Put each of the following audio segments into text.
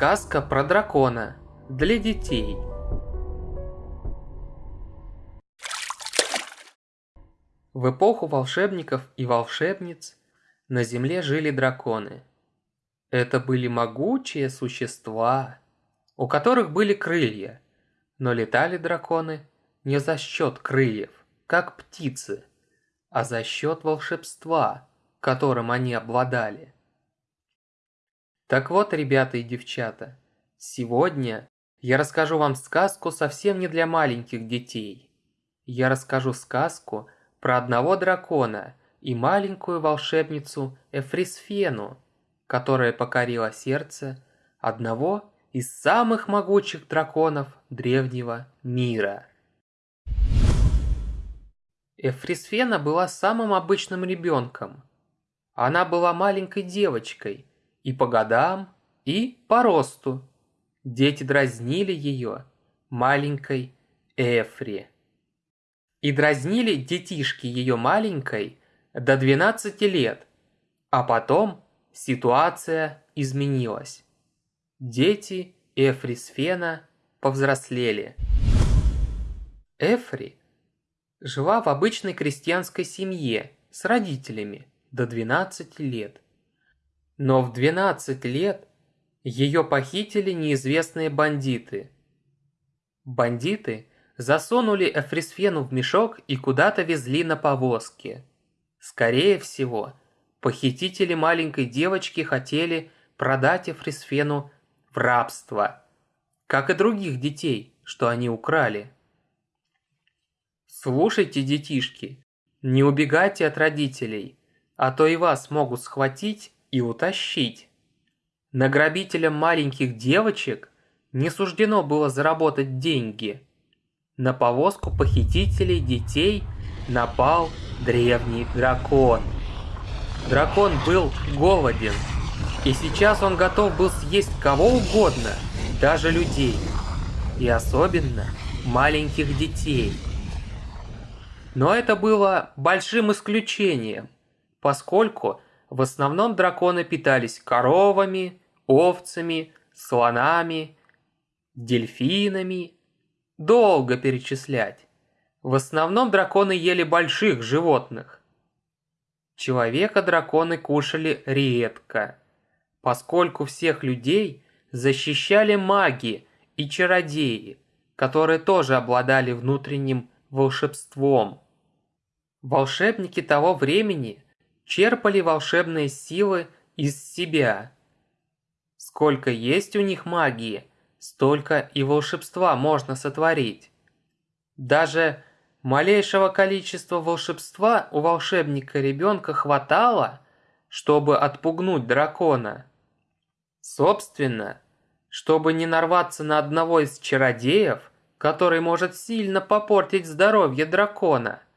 Сказка про дракона для детей. В эпоху волшебников и волшебниц на земле жили драконы. Это были могучие существа, у которых были крылья, но летали драконы не за счет крыльев, как птицы, а за счет волшебства, которым они обладали. Так вот, ребята и девчата, сегодня я расскажу вам сказку совсем не для маленьких детей. Я расскажу сказку про одного дракона и маленькую волшебницу Эфрисфену, которая покорила сердце одного из самых могучих драконов древнего мира. Эфрисфена была самым обычным ребенком. Она была маленькой девочкой – и по годам, и по росту. Дети дразнили ее маленькой Эфри. И дразнили детишки ее маленькой до 12 лет, а потом ситуация изменилась. Дети Эфри с Фена повзрослели. Эфри жила в обычной крестьянской семье с родителями до 12 лет. Но в 12 лет ее похитили неизвестные бандиты. Бандиты засунули Эфрисфену в мешок и куда-то везли на повозке. Скорее всего, похитители маленькой девочки хотели продать Эфрисфену в рабство, как и других детей, что они украли. Слушайте, детишки, не убегайте от родителей, а то и вас могут схватить и утащить. Награбителям маленьких девочек не суждено было заработать деньги. На повозку похитителей детей напал древний дракон. Дракон был голоден, и сейчас он готов был съесть кого угодно, даже людей, и особенно маленьких детей. Но это было большим исключением, поскольку в основном драконы питались коровами, овцами, слонами, дельфинами. Долго перечислять. В основном драконы ели больших животных. Человека драконы кушали редко, поскольку всех людей защищали маги и чародеи, которые тоже обладали внутренним волшебством. Волшебники того времени – черпали волшебные силы из себя. Сколько есть у них магии, столько и волшебства можно сотворить. Даже малейшего количества волшебства у волшебника ребенка хватало, чтобы отпугнуть дракона. Собственно, чтобы не нарваться на одного из чародеев, который может сильно попортить здоровье дракона –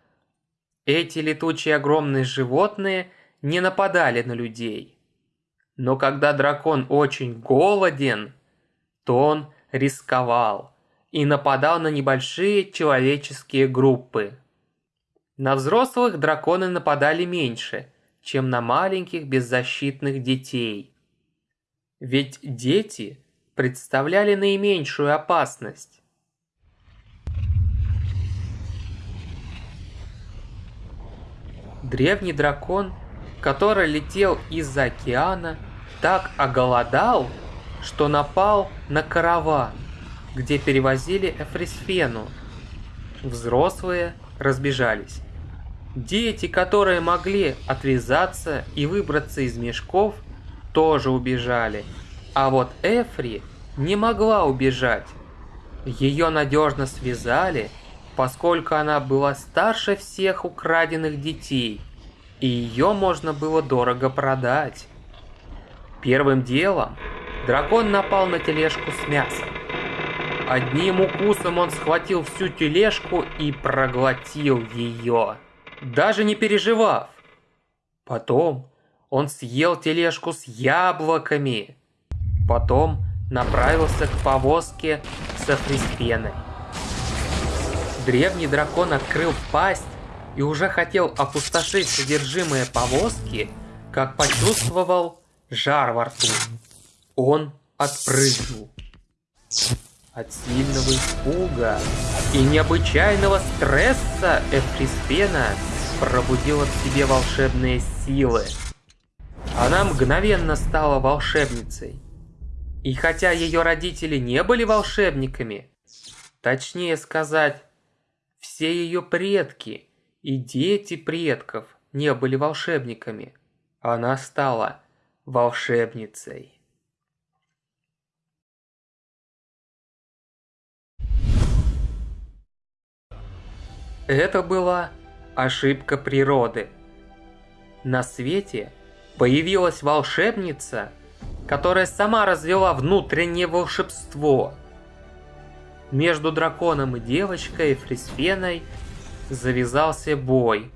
эти летучие огромные животные не нападали на людей. Но когда дракон очень голоден, то он рисковал и нападал на небольшие человеческие группы. На взрослых драконы нападали меньше, чем на маленьких беззащитных детей. Ведь дети представляли наименьшую опасность. Древний дракон, который летел из-за океана, так оголодал, что напал на караван, где перевозили Эфрисфену. Взрослые разбежались. Дети, которые могли отвязаться и выбраться из мешков, тоже убежали. А вот Эфри не могла убежать. Ее надежно связали – поскольку она была старше всех украденных детей, и ее можно было дорого продать. Первым делом дракон напал на тележку с мясом. Одним укусом он схватил всю тележку и проглотил ее, даже не переживав. Потом он съел тележку с яблоками. Потом направился к повозке со фриспеной. Древний дракон открыл пасть и уже хотел опустошить содержимое повозки, как почувствовал жар во рту. Он отпрыгнул. От сильного испуга и необычайного стресса Эфриспена пробудила в себе волшебные силы. Она мгновенно стала волшебницей. И хотя ее родители не были волшебниками, точнее сказать, все ее предки и дети предков не были волшебниками, она стала волшебницей. Это была ошибка природы. На свете появилась волшебница, которая сама развела внутреннее волшебство. Между драконом и девочкой Фрисфеной завязался бой,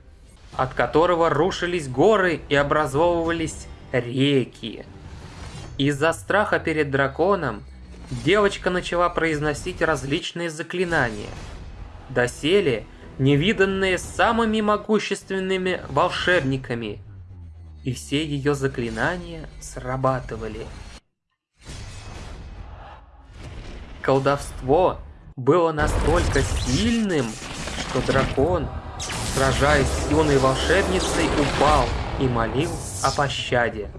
от которого рушились горы и образовывались реки. Из-за страха перед драконом девочка начала произносить различные заклинания. Доселе – невиданные самыми могущественными волшебниками, и все ее заклинания срабатывали. Колдовство было настолько сильным, что дракон, сражаясь с юной волшебницей, упал и молил о пощаде.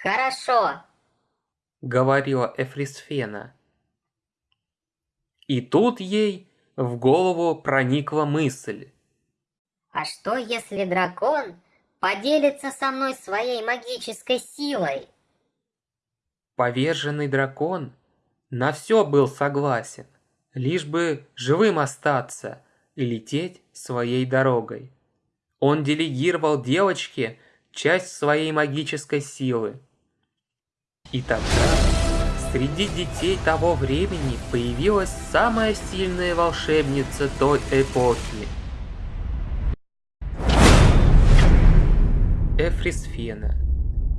«Хорошо», — говорила Эфрисфена. И тут ей в голову проникла мысль. А что, если дракон поделится со мной своей магической силой? Поверженный дракон на все был согласен, лишь бы живым остаться и лететь своей дорогой. Он делегировал девочке часть своей магической силы. И тогда Среди детей того времени появилась самая сильная волшебница той эпохи. Эфрисфена.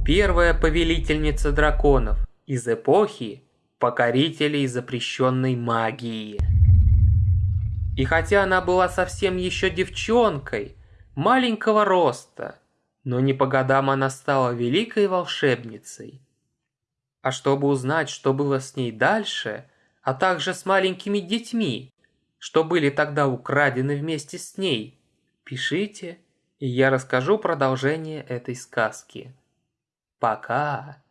Первая повелительница драконов из эпохи покорителей запрещенной магии. И хотя она была совсем еще девчонкой, маленького роста, но не по годам она стала великой волшебницей. А чтобы узнать, что было с ней дальше, а также с маленькими детьми, что были тогда украдены вместе с ней, пишите, и я расскажу продолжение этой сказки. Пока!